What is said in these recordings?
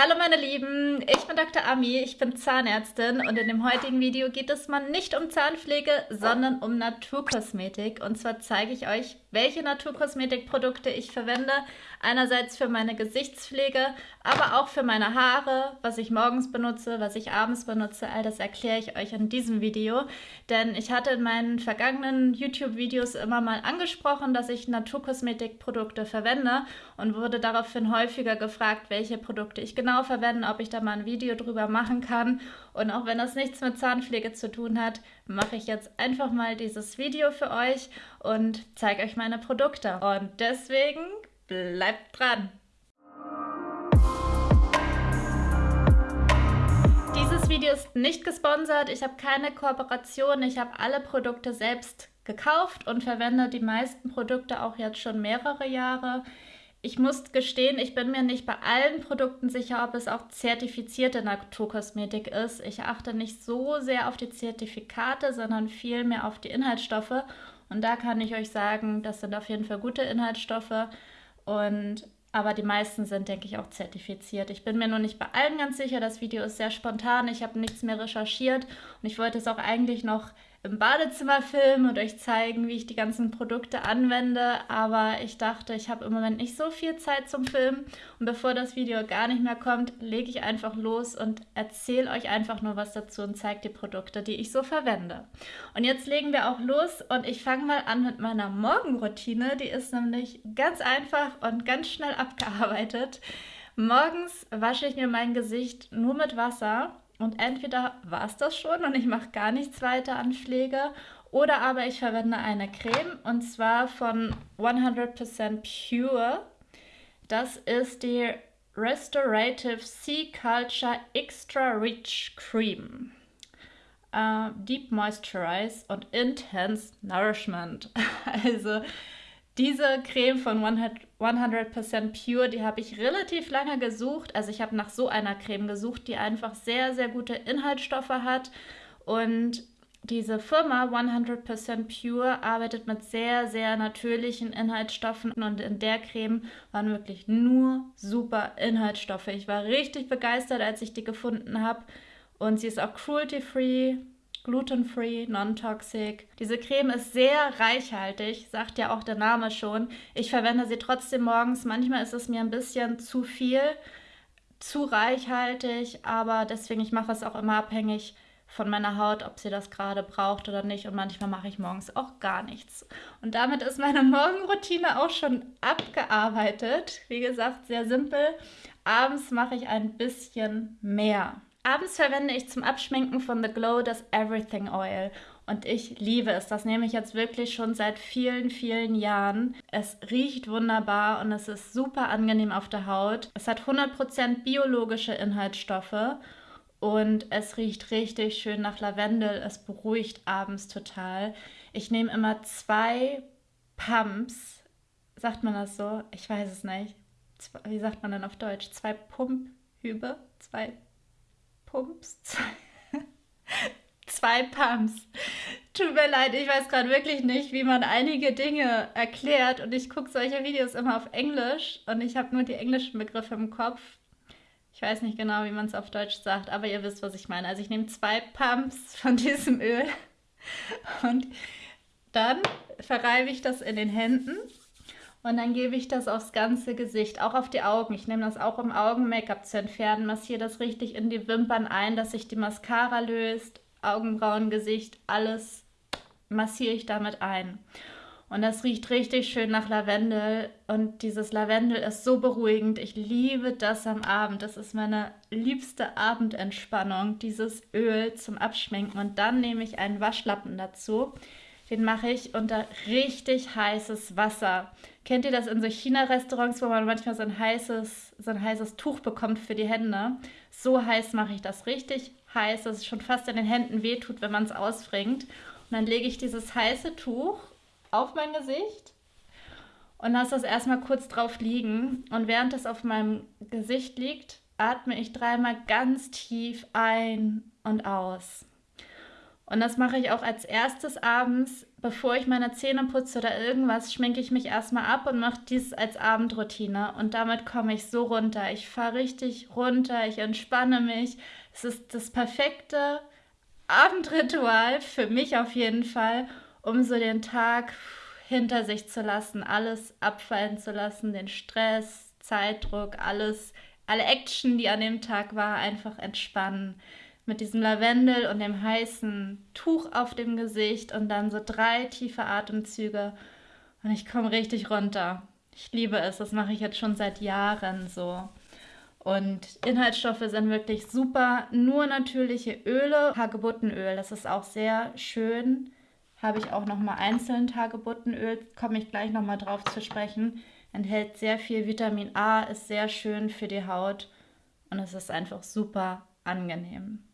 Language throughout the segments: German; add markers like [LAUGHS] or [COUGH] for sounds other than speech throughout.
Hallo meine Lieben, ich bin Dr. Ami, ich bin Zahnärztin und in dem heutigen Video geht es mal nicht um Zahnpflege, sondern um Naturkosmetik. Und zwar zeige ich euch, welche Naturkosmetikprodukte ich verwende. Einerseits für meine Gesichtspflege, aber auch für meine Haare, was ich morgens benutze, was ich abends benutze. All das erkläre ich euch in diesem Video. Denn ich hatte in meinen vergangenen YouTube-Videos immer mal angesprochen, dass ich Naturkosmetikprodukte verwende und wurde daraufhin häufiger gefragt, welche Produkte ich genau verwende, ob ich da mal ein Video drüber machen kann. Und auch wenn das nichts mit Zahnpflege zu tun hat, mache ich jetzt einfach mal dieses Video für euch und zeige euch meine Produkte. Und deswegen bleibt dran! Dieses Video ist nicht gesponsert, ich habe keine Kooperation, ich habe alle Produkte selbst gekauft und verwende die meisten Produkte auch jetzt schon mehrere Jahre. Ich muss gestehen, ich bin mir nicht bei allen Produkten sicher, ob es auch zertifizierte Naturkosmetik ist. Ich achte nicht so sehr auf die Zertifikate, sondern vielmehr auf die Inhaltsstoffe. Und da kann ich euch sagen, das sind auf jeden Fall gute Inhaltsstoffe. Und aber die meisten sind, denke ich, auch zertifiziert. Ich bin mir nur nicht bei allen ganz sicher. Das Video ist sehr spontan. Ich habe nichts mehr recherchiert und ich wollte es auch eigentlich noch im Badezimmer filmen und euch zeigen, wie ich die ganzen Produkte anwende. Aber ich dachte, ich habe im Moment nicht so viel Zeit zum Filmen. Und bevor das Video gar nicht mehr kommt, lege ich einfach los und erzähle euch einfach nur was dazu und zeige die Produkte, die ich so verwende. Und jetzt legen wir auch los und ich fange mal an mit meiner Morgenroutine. Die ist nämlich ganz einfach und ganz schnell abgearbeitet. Morgens wasche ich mir mein Gesicht nur mit Wasser und entweder war es das schon und ich mache gar nichts weiter an Pflege oder aber ich verwende eine Creme und zwar von 100% Pure. Das ist die Restorative Sea Culture Extra Rich Cream. Uh, Deep Moisturize und Intense Nourishment. [LAUGHS] Also diese Creme von 100%, Pure, die habe ich relativ lange gesucht. Also ich habe nach so einer Creme gesucht, die einfach sehr, sehr gute Inhaltsstoffe hat. Und diese Firma 100% Pure arbeitet mit sehr, sehr natürlichen Inhaltsstoffen und in der Creme waren wirklich nur super Inhaltsstoffe. Ich war richtig begeistert, als ich die gefunden habe. Und sie ist auch cruelty-free, Gluten-free, non-toxic. Diese Creme ist sehr reichhaltig, sagt ja auch der Name schon. Ich verwende sie trotzdem morgens. Manchmal ist es mir ein bisschen zu viel, zu reichhaltig, aber deswegen, ich mache es auch immer abhängig von meiner Haut, ob sie das gerade braucht oder nicht. Und manchmal mache ich morgens auch gar nichts. Und damit ist meine Morgenroutine auch schon abgearbeitet. Wie gesagt, sehr simpel. Abends mache ich ein bisschen mehr. Abends verwende ich zum Abschminken von The Glow das Everything Oil. Und ich liebe es. Das nehme ich jetzt wirklich schon seit vielen, vielen Jahren. Es riecht wunderbar und es ist super angenehm auf der Haut. Es hat 100% biologische Inhaltsstoffe und es riecht richtig schön nach Lavendel. Es beruhigt abends total. Ich nehme immer zwei Pumps. Sagt man das so? Ich weiß es nicht. Wie sagt man denn auf Deutsch? Zwei Pumphübe? Zwei Pumps. Zwei Pumps. Tut mir leid, ich weiß gerade wirklich nicht, wie man einige Dinge erklärt und ich gucke solche Videos immer auf Englisch und ich habe nur die englischen Begriffe im Kopf. Ich weiß nicht genau, wie man es auf Deutsch sagt, aber ihr wisst, was ich meine. Also ich nehme zwei Pumps von diesem Öl und dann verreibe ich das in den Händen und dann gebe ich das aufs ganze Gesicht, auch auf die Augen. Ich nehme das auch um Augen-Make-up zu entfernen, massiere das richtig in die Wimpern ein, dass sich die Mascara löst, Augenbrauen, Gesicht, alles massiere ich damit ein. Und das riecht richtig schön nach Lavendel. Und dieses Lavendel ist so beruhigend. Ich liebe das am Abend. Das ist meine liebste Abendentspannung, dieses Öl zum Abschminken. Und dann nehme ich einen Waschlappen dazu. Den mache ich unter richtig heißes Wasser. Kennt ihr das in so China-Restaurants, wo man manchmal so ein, heißes, so ein heißes Tuch bekommt für die Hände? So heiß mache ich das. Richtig heiß, dass es schon fast in den Händen wehtut, wenn man es ausfringt. Und dann lege ich dieses heiße Tuch auf mein Gesicht und lasse das erstmal kurz drauf liegen. Und während es auf meinem Gesicht liegt, atme ich dreimal ganz tief ein und aus. Und das mache ich auch als erstes abends, bevor ich meine Zähne putze oder irgendwas, schminke ich mich erstmal ab und mache dies als Abendroutine. Und damit komme ich so runter. Ich fahre richtig runter, ich entspanne mich. Es ist das perfekte Abendritual, für mich auf jeden Fall, um so den Tag hinter sich zu lassen, alles abfallen zu lassen, den Stress, Zeitdruck, alles, alle Action, die an dem Tag war, einfach entspannen mit diesem Lavendel und dem heißen Tuch auf dem Gesicht und dann so drei tiefe Atemzüge und ich komme richtig runter. Ich liebe es, das mache ich jetzt schon seit Jahren so. Und Inhaltsstoffe sind wirklich super. Nur natürliche Öle, Hagebuttenöl, das ist auch sehr schön. Habe ich auch nochmal einzeln Hagebuttenöl, komme ich gleich nochmal drauf zu sprechen. Enthält sehr viel Vitamin A, ist sehr schön für die Haut und es ist einfach super angenehm.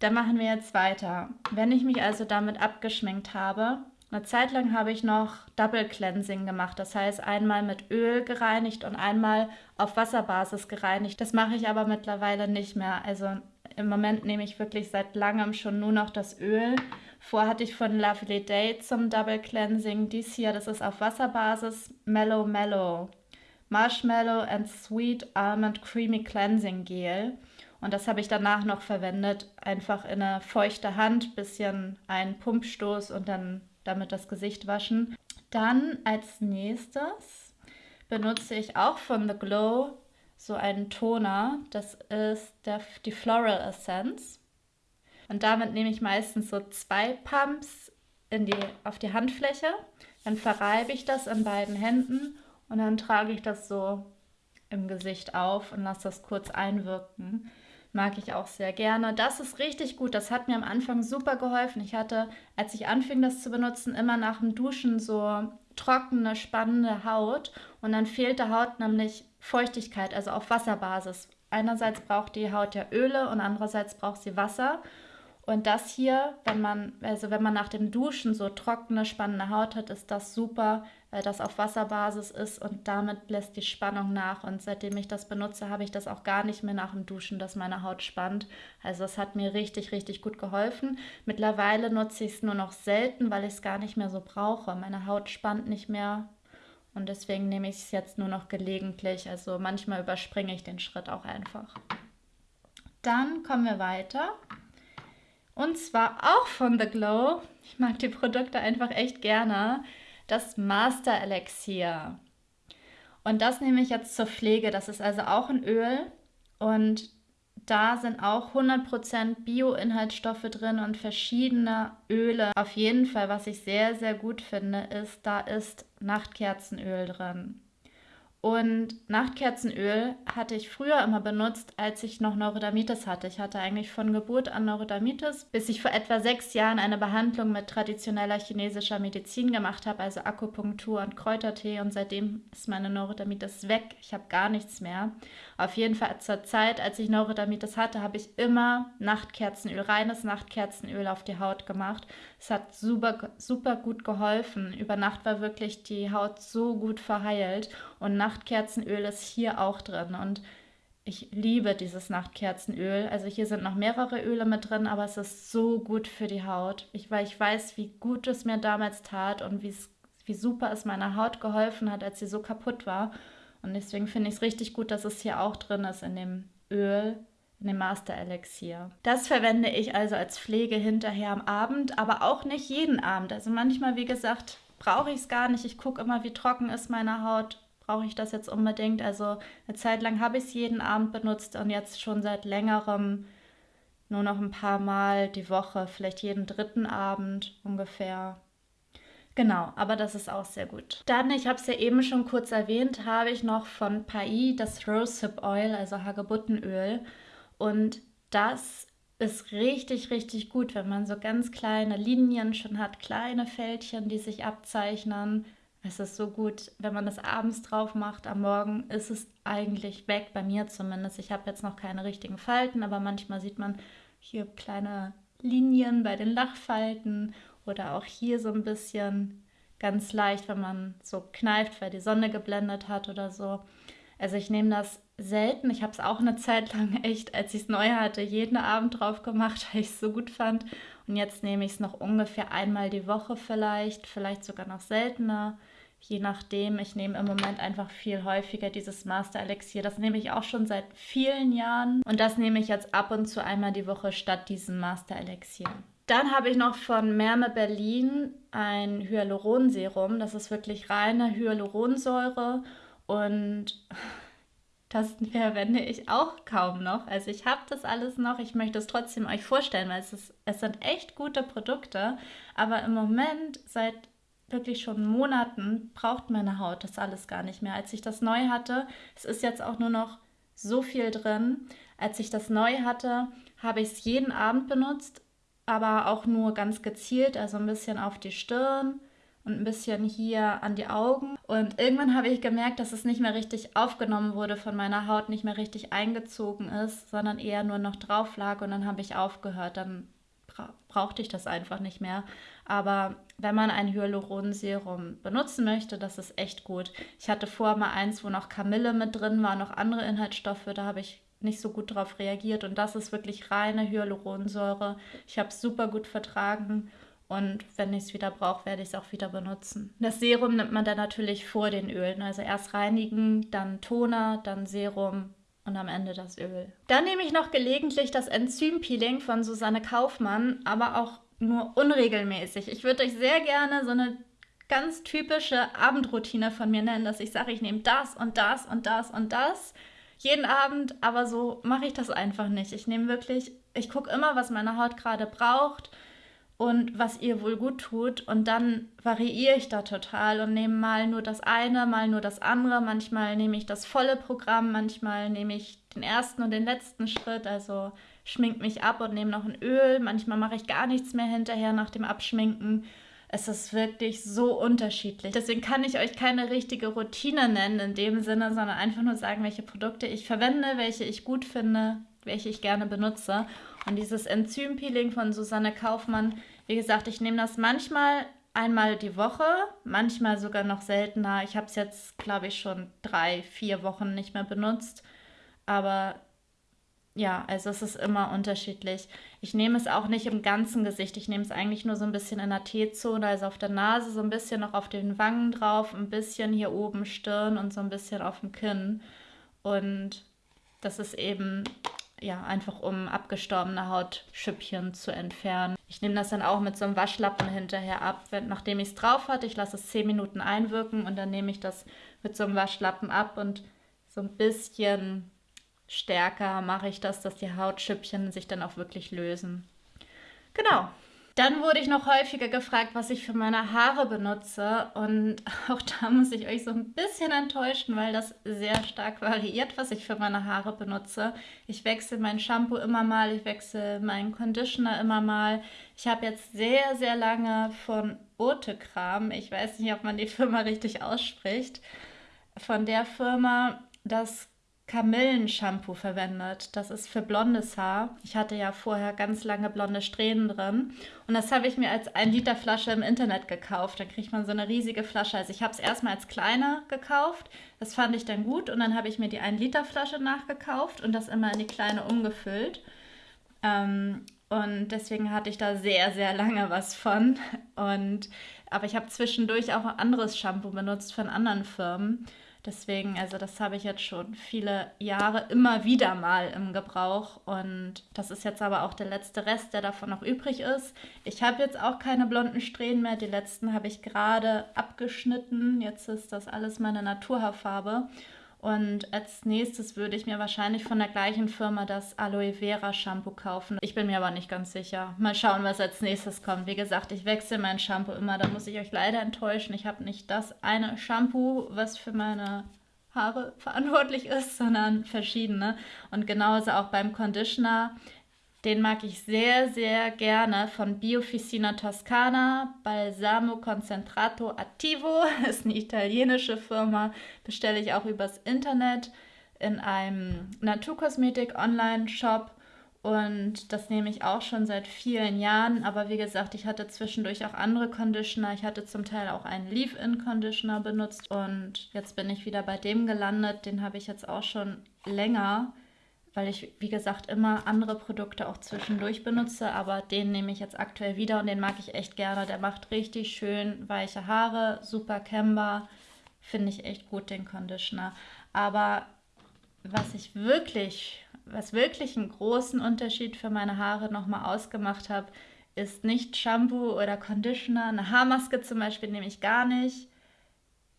Dann machen wir jetzt weiter. Wenn ich mich also damit abgeschminkt habe, eine Zeit lang habe ich noch Double Cleansing gemacht, das heißt einmal mit Öl gereinigt und einmal auf Wasserbasis gereinigt. Das mache ich aber mittlerweile nicht mehr. Also im Moment nehme ich wirklich seit langem schon nur noch das Öl. Vorher hatte ich von Lovely Day zum Double Cleansing dies hier, das ist auf Wasserbasis Mellow Mellow Marshmallow and Sweet Almond Creamy Cleansing Gel. Und das habe ich danach noch verwendet, einfach in eine feuchte Hand, bisschen einen Pumpstoß und dann damit das Gesicht waschen. Dann als nächstes benutze ich auch von The Glow so einen Toner. Das ist der, die Floral Essence. Und damit nehme ich meistens so zwei Pumps in die, auf die Handfläche. Dann verreibe ich das in beiden Händen und dann trage ich das so im Gesicht auf und lasse das kurz einwirken. Mag ich auch sehr gerne. Das ist richtig gut. Das hat mir am Anfang super geholfen. Ich hatte, als ich anfing, das zu benutzen, immer nach dem Duschen so trockene, spannende Haut. Und dann fehlt der Haut nämlich Feuchtigkeit, also auf Wasserbasis. Einerseits braucht die Haut ja Öle und andererseits braucht sie Wasser. Und das hier, wenn man, also wenn man nach dem Duschen so trockene, spannende Haut hat, ist das super, weil das auf Wasserbasis ist und damit lässt die Spannung nach. Und seitdem ich das benutze, habe ich das auch gar nicht mehr nach dem Duschen, dass meine Haut spannt. Also es hat mir richtig, richtig gut geholfen. Mittlerweile nutze ich es nur noch selten, weil ich es gar nicht mehr so brauche. Meine Haut spannt nicht mehr und deswegen nehme ich es jetzt nur noch gelegentlich. Also manchmal überspringe ich den Schritt auch einfach. Dann kommen wir weiter. Und zwar auch von The Glow. Ich mag die Produkte einfach echt gerne. Das Master Elixier. Und das nehme ich jetzt zur Pflege. Das ist also auch ein Öl. Und da sind auch 100% Bio-Inhaltsstoffe drin und verschiedene Öle. Auf jeden Fall, was ich sehr, sehr gut finde, ist, da ist Nachtkerzenöl drin. Und Nachtkerzenöl hatte ich früher immer benutzt, als ich noch Neurodermitis hatte. Ich hatte eigentlich von Geburt an Neurodermitis, bis ich vor etwa sechs Jahren eine Behandlung mit traditioneller chinesischer Medizin gemacht habe, also Akupunktur und Kräutertee. Und seitdem ist meine Neurodermitis weg. Ich habe gar nichts mehr. Auf jeden Fall zur Zeit, als ich Neurodermitis hatte, habe ich immer Nachtkerzenöl, reines Nachtkerzenöl auf die Haut gemacht. Es hat super, super gut geholfen. Über Nacht war wirklich die Haut so gut verheilt und Nachtkerzenöl ist hier auch drin. Und ich liebe dieses Nachtkerzenöl. Also hier sind noch mehrere Öle mit drin, aber es ist so gut für die Haut. Ich, weil ich weiß, wie gut es mir damals tat und wie super es meiner Haut geholfen hat, als sie so kaputt war. Und deswegen finde ich es richtig gut, dass es hier auch drin ist in dem Öl in dem Master Elixier. Das verwende ich also als Pflege hinterher am Abend, aber auch nicht jeden Abend. Also manchmal, wie gesagt, brauche ich es gar nicht. Ich gucke immer, wie trocken ist meine Haut. Brauche ich das jetzt unbedingt? Also eine Zeit lang habe ich es jeden Abend benutzt und jetzt schon seit längerem nur noch ein paar Mal die Woche, vielleicht jeden dritten Abend ungefähr. Genau, aber das ist auch sehr gut. Dann, ich habe es ja eben schon kurz erwähnt, habe ich noch von Pai das Rosehip Oil, also Hagebuttenöl. Und das ist richtig, richtig gut, wenn man so ganz kleine Linien schon hat, kleine Fältchen, die sich abzeichnen. Es ist so gut, wenn man das abends drauf macht, am Morgen ist es eigentlich weg, bei mir zumindest. Ich habe jetzt noch keine richtigen Falten, aber manchmal sieht man hier kleine Linien bei den Lachfalten oder auch hier so ein bisschen ganz leicht, wenn man so kneift, weil die Sonne geblendet hat oder so. Also ich nehme das selten. Ich habe es auch eine Zeit lang echt, als ich es neu hatte, jeden Abend drauf gemacht, [LAUGHS] weil ich es so gut fand. Und jetzt nehme ich es noch ungefähr einmal die Woche vielleicht, vielleicht sogar noch seltener. Je nachdem, ich nehme im Moment einfach viel häufiger dieses Master Elixier. Das nehme ich auch schon seit vielen Jahren. Und das nehme ich jetzt ab und zu einmal die Woche statt diesem Master Elixier. Dann habe ich noch von Merme Berlin ein Hyaluronserum. Das ist wirklich reine Hyaluronsäure und [LAUGHS] das verwende ich auch kaum noch. Also ich habe das alles noch. Ich möchte es trotzdem euch vorstellen, weil es, ist, es sind echt gute Produkte. Aber im Moment, seit wirklich schon Monaten, braucht meine Haut das alles gar nicht mehr. Als ich das neu hatte, es ist jetzt auch nur noch so viel drin. Als ich das neu hatte, habe ich es jeden Abend benutzt, aber auch nur ganz gezielt, also ein bisschen auf die Stirn und ein bisschen hier an die Augen. Und irgendwann habe ich gemerkt, dass es nicht mehr richtig aufgenommen wurde von meiner Haut, nicht mehr richtig eingezogen ist, sondern eher nur noch drauf lag. Und dann habe ich aufgehört. Dann bra brauchte ich das einfach nicht mehr. Aber wenn man ein Hyaluronserum benutzen möchte, das ist echt gut. Ich hatte vorher mal eins, wo noch Kamille mit drin war, noch andere Inhaltsstoffe. Da habe ich nicht so gut darauf reagiert. Und das ist wirklich reine Hyaluronsäure. Ich habe es super gut vertragen und wenn ich es wieder brauche, werde ich es auch wieder benutzen. Das Serum nimmt man dann natürlich vor den Ölen. Also erst reinigen, dann Toner, dann Serum und am Ende das Öl. Dann nehme ich noch gelegentlich das Enzympeeling von Susanne Kaufmann, aber auch nur unregelmäßig. Ich würde euch sehr gerne so eine ganz typische Abendroutine von mir nennen, dass ich sage, ich nehme das und das und das und das jeden Abend, aber so mache ich das einfach nicht. Ich nehme wirklich, ich gucke immer, was meine Haut gerade braucht und was ihr wohl gut tut. Und dann variiere ich da total und nehme mal nur das eine, mal nur das andere. Manchmal nehme ich das volle Programm, manchmal nehme ich den ersten und den letzten Schritt. Also schmink mich ab und nehme noch ein Öl. Manchmal mache ich gar nichts mehr hinterher nach dem Abschminken. Es ist wirklich so unterschiedlich. Deswegen kann ich euch keine richtige Routine nennen in dem Sinne, sondern einfach nur sagen, welche Produkte ich verwende, welche ich gut finde, welche ich gerne benutze. Und dieses Enzympeeling von Susanne Kaufmann, wie gesagt, ich nehme das manchmal einmal die Woche, manchmal sogar noch seltener. Ich habe es jetzt, glaube ich, schon drei, vier Wochen nicht mehr benutzt. Aber ja, also es ist immer unterschiedlich. Ich nehme es auch nicht im ganzen Gesicht. Ich nehme es eigentlich nur so ein bisschen in der T-Zone, also auf der Nase, so ein bisschen noch auf den Wangen drauf, ein bisschen hier oben Stirn und so ein bisschen auf dem Kinn. Und das ist eben ja, einfach um abgestorbene Hautschüppchen zu entfernen. Ich nehme das dann auch mit so einem Waschlappen hinterher ab, wenn, nachdem ich es drauf hatte. Ich lasse es 10 Minuten einwirken und dann nehme ich das mit so einem Waschlappen ab und so ein bisschen stärker mache ich das, dass die Hautschüppchen sich dann auch wirklich lösen. Genau, dann wurde ich noch häufiger gefragt, was ich für meine Haare benutze. Und [LAUGHS] auch da muss ich euch so ein bisschen enttäuschen, weil das sehr stark variiert, was ich für meine Haare benutze. Ich wechsle mein Shampoo immer mal, ich wechsle meinen Conditioner immer mal. Ich habe jetzt sehr, sehr lange von Ote Kram, ich weiß nicht, ob man die Firma [LAUGHS] richtig ausspricht, von der Firma das Kamillenshampoo verwendet. Das ist für blondes Haar. Ich hatte ja vorher ganz lange blonde Strähnen drin. Und das habe ich mir als 1 Liter Flasche im Internet gekauft. Da kriegt man so eine riesige Flasche. Also ich habe es erstmal als kleiner gekauft. Das fand ich dann gut. Und dann habe ich mir die 1 Liter Flasche nachgekauft und das immer in die kleine umgefüllt. Ähm, und deswegen hatte ich da sehr, sehr lange was von. Und, aber ich habe zwischendurch auch ein anderes Shampoo benutzt von anderen Firmen. Deswegen, also das habe ich jetzt schon viele Jahre immer wieder mal im Gebrauch und das ist jetzt aber auch der letzte Rest, der davon noch übrig ist. Ich habe jetzt auch keine blonden Strähnen mehr, die letzten habe ich gerade abgeschnitten. Jetzt ist das alles meine Naturhaarfarbe und als nächstes würde ich mir wahrscheinlich von der gleichen Firma das Aloe Vera Shampoo kaufen. Ich bin mir aber nicht ganz sicher. Mal schauen, was als nächstes kommt. Wie gesagt, ich wechsle mein Shampoo immer. Da muss ich euch leider enttäuschen. Ich habe nicht das eine Shampoo, was für meine Haare verantwortlich ist, sondern verschiedene. Und genauso auch beim Conditioner. Den mag ich sehr, sehr gerne von Biofficina Toscana. Balsamo Concentrato Attivo [LAUGHS] ist eine italienische Firma. Bestelle ich auch übers Internet in einem Naturkosmetik-Online-Shop. Und das nehme ich auch schon seit vielen Jahren. Aber wie gesagt, ich hatte zwischendurch auch andere Conditioner. Ich hatte zum Teil auch einen Leave-In-Conditioner benutzt. Und jetzt bin ich wieder bei dem gelandet. Den habe ich jetzt auch schon länger, weil ich, wie gesagt, immer andere Produkte auch zwischendurch benutze. Aber den nehme ich jetzt aktuell wieder und den mag ich echt gerne. Der macht richtig schön weiche Haare, super kennbar. Finde ich echt gut, den Conditioner. Aber was ich wirklich was wirklich einen großen Unterschied für meine Haare nochmal ausgemacht hat, ist nicht Shampoo oder Conditioner. Eine Haarmaske zum Beispiel nehme ich gar nicht.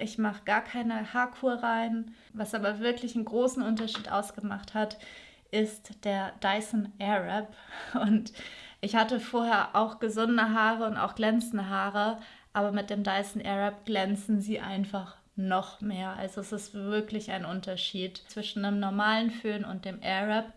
Ich mache gar keine Haarkur rein. Was aber wirklich einen großen Unterschied ausgemacht hat, ist der Dyson Airwrap. [LAUGHS] Und ich hatte vorher auch gesunde Haare und auch glänzende Haare, aber mit dem Dyson Airwrap glänzen sie einfach noch mehr. Also es ist wirklich ein Unterschied zwischen einem normalen Föhn und dem Airwrap.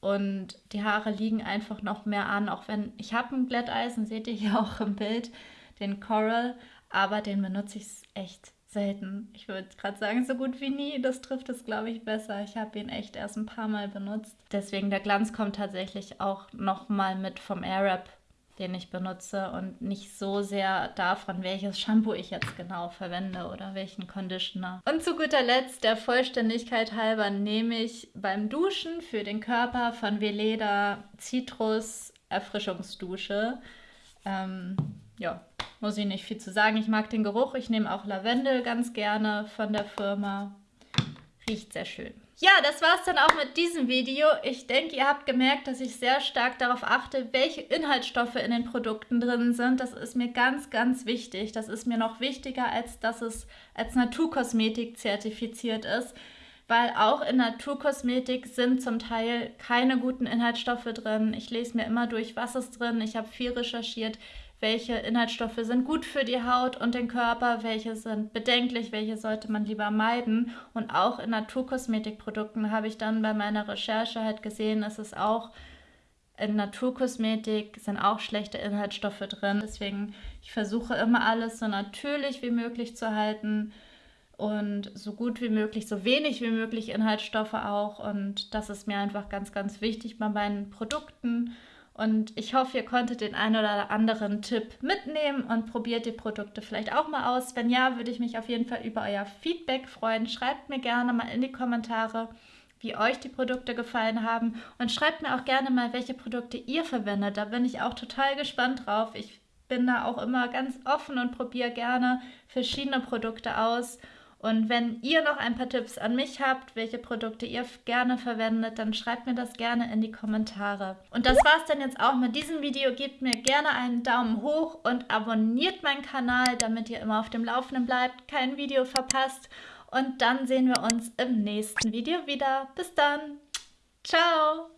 Und die Haare liegen einfach noch mehr an, auch wenn ich habe ein Glätteisen, seht ihr hier [LAUGHS] auch im Bild, den Coral, aber den benutze ich echt selten. Ich würde gerade sagen, so gut wie nie. Das trifft es, glaube ich, besser. Ich habe ihn echt erst ein paar Mal benutzt. Deswegen der Glanz kommt tatsächlich auch noch mal mit vom Airwrap den ich benutze und nicht so sehr davon, welches Shampoo ich jetzt genau verwende oder welchen Conditioner. Und zu guter Letzt, der Vollständigkeit halber, nehme ich beim Duschen für den Körper von Veleda Citrus Erfrischungsdusche. Ähm, ja, muss ich nicht viel zu sagen. Ich mag den Geruch. Ich nehme auch Lavendel ganz gerne von der Firma. Riecht sehr schön. Ja, das war es dann auch mit diesem Video. Ich denke, ihr habt gemerkt, dass ich sehr stark darauf achte, welche Inhaltsstoffe in den Produkten drin sind. Das ist mir ganz, ganz wichtig. Das ist mir noch wichtiger, als dass es als Naturkosmetik zertifiziert ist. Weil auch in Naturkosmetik sind zum Teil keine guten Inhaltsstoffe drin. Ich lese mir immer durch, was ist drin. Ich habe viel recherchiert welche Inhaltsstoffe sind gut für die Haut und den Körper, welche sind bedenklich, welche sollte man lieber meiden. Und auch in Naturkosmetikprodukten habe ich dann bei meiner Recherche halt gesehen, dass es auch in Naturkosmetik sind auch schlechte Inhaltsstoffe drin. Deswegen, ich versuche immer alles so natürlich wie möglich zu halten und so gut wie möglich, so wenig wie möglich Inhaltsstoffe auch. Und das ist mir einfach ganz, ganz wichtig bei meinen Produkten. Und ich hoffe, ihr konntet den einen oder anderen Tipp mitnehmen und probiert die Produkte vielleicht auch mal aus. Wenn ja, würde ich mich auf jeden Fall über euer Feedback freuen. Schreibt mir gerne mal in die Kommentare, wie euch die Produkte gefallen haben. Und schreibt mir auch gerne mal, welche Produkte ihr verwendet. Da bin ich auch total gespannt drauf. Ich bin da auch immer ganz offen und probiere gerne verschiedene Produkte aus. Und wenn ihr noch ein paar Tipps an mich habt, welche Produkte ihr gerne verwendet, dann schreibt mir das gerne in die Kommentare. Und das war's dann jetzt auch mit diesem Video. Gebt mir gerne einen Daumen hoch und abonniert meinen Kanal, damit ihr immer auf dem Laufenden bleibt, kein Video verpasst. Und dann sehen wir uns im nächsten Video wieder. Bis dann. Ciao.